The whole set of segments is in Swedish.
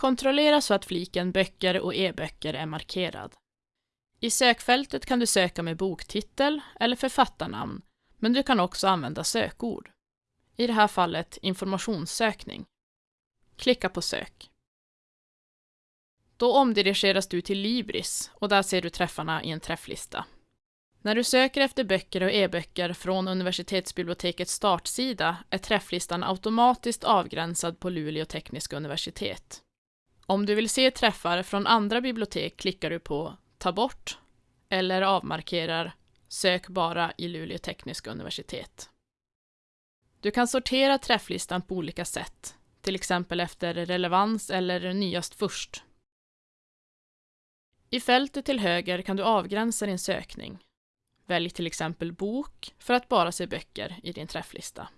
Kontrollera så att fliken Böcker och e-böcker är markerad. I sökfältet kan du söka med boktitel eller författarnamn, men du kan också använda sökord. I det här fallet informationssökning. Klicka på sök. Då omdirigeras du till Libris och där ser du träffarna i en träfflista. När du söker efter böcker och e-böcker från universitetsbibliotekets startsida är träfflistan automatiskt avgränsad på Luleå tekniska universitet. Om du vill se träffar från andra bibliotek klickar du på Ta bort eller avmarkerar Sök bara i Luleå tekniska universitet. Du kan sortera träfflistan på olika sätt, till exempel efter relevans eller nyast först. I fältet till höger kan du avgränsa din sökning. Välj till exempel bok för att bara se böcker i din träfflista.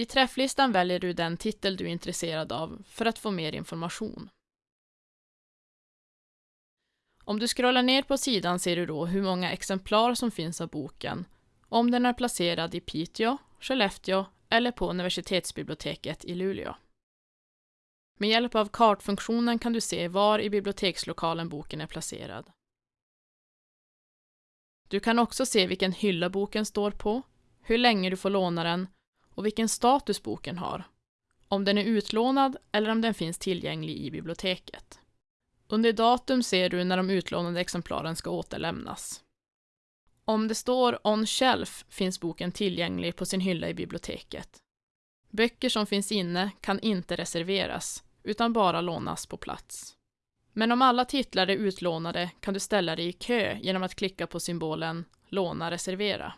I träfflistan väljer du den titel du är intresserad av för att få mer information. Om du scrollar ner på sidan ser du då hur många exemplar som finns av boken, om den är placerad i Piteå, Skellefteå eller på universitetsbiblioteket i Luleå. Med hjälp av kartfunktionen kan du se var i bibliotekslokalen boken är placerad. Du kan också se vilken hylla boken står på, hur länge du får låna den och vilken status boken har, om den är utlånad eller om den finns tillgänglig i biblioteket. Under datum ser du när de utlånade exemplaren ska återlämnas. Om det står On Shelf finns boken tillgänglig på sin hylla i biblioteket. Böcker som finns inne kan inte reserveras, utan bara lånas på plats. Men om alla titlar är utlånade kan du ställa dig i kö genom att klicka på symbolen Låna reservera.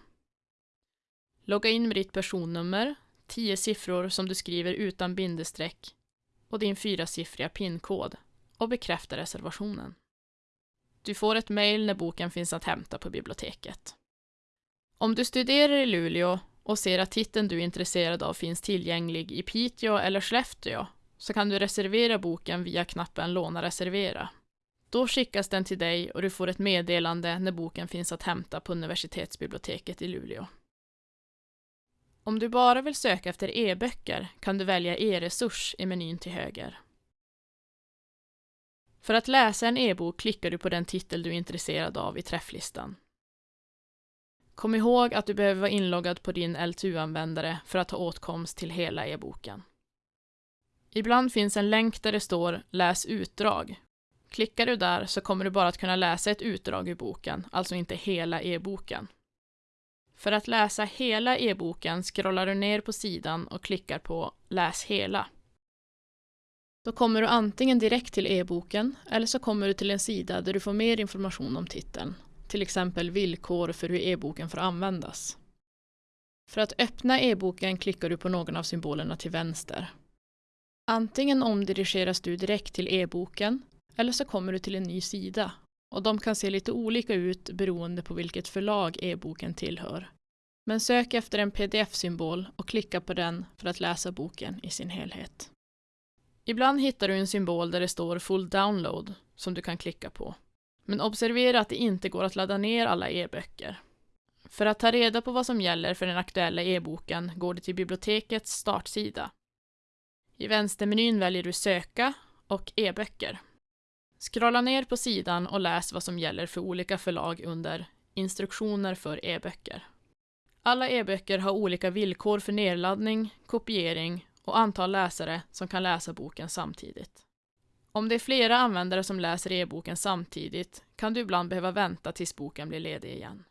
Logga in med ditt personnummer, tio siffror som du skriver utan bindestreck och din fyrasiffriga PIN-kod och bekräfta reservationen. Du får ett mejl när boken finns att hämta på biblioteket. Om du studerar i Luleå och ser att titeln du är intresserad av finns tillgänglig i Piteå eller Skellefteå så kan du reservera boken via knappen Låna reservera. Då skickas den till dig och du får ett meddelande när boken finns att hämta på universitetsbiblioteket i Luleå. Om du bara vill söka efter e-böcker kan du välja e-resurs i menyn till höger. För att läsa en e-bok klickar du på den titel du är intresserad av i träfflistan. Kom ihåg att du behöver vara inloggad på din LTU-användare för att ha åtkomst till hela e-boken. Ibland finns en länk där det står Läs utdrag. Klickar du där så kommer du bara att kunna läsa ett utdrag ur boken, alltså inte hela e-boken. För att läsa hela e-boken scrollar du ner på sidan och klickar på Läs hela. Då kommer du antingen direkt till e-boken eller så kommer du till en sida där du får mer information om titeln, till exempel villkor för hur e-boken får användas. För att öppna e-boken klickar du på någon av symbolerna till vänster. Antingen omdirigeras du direkt till e-boken eller så kommer du till en ny sida och de kan se lite olika ut beroende på vilket förlag e-boken tillhör. Men sök efter en pdf-symbol och klicka på den för att läsa boken i sin helhet. Ibland hittar du en symbol där det står Full Download som du kan klicka på. Men observera att det inte går att ladda ner alla e-böcker. För att ta reda på vad som gäller för den aktuella e-boken går du till bibliotekets startsida. I vänstermenyn väljer du Söka och e-böcker. Scrolla ner på sidan och läs vad som gäller för olika förlag under Instruktioner för e-böcker. Alla e-böcker har olika villkor för nedladdning, kopiering och antal läsare som kan läsa boken samtidigt. Om det är flera användare som läser e-boken samtidigt kan du ibland behöva vänta tills boken blir ledig igen.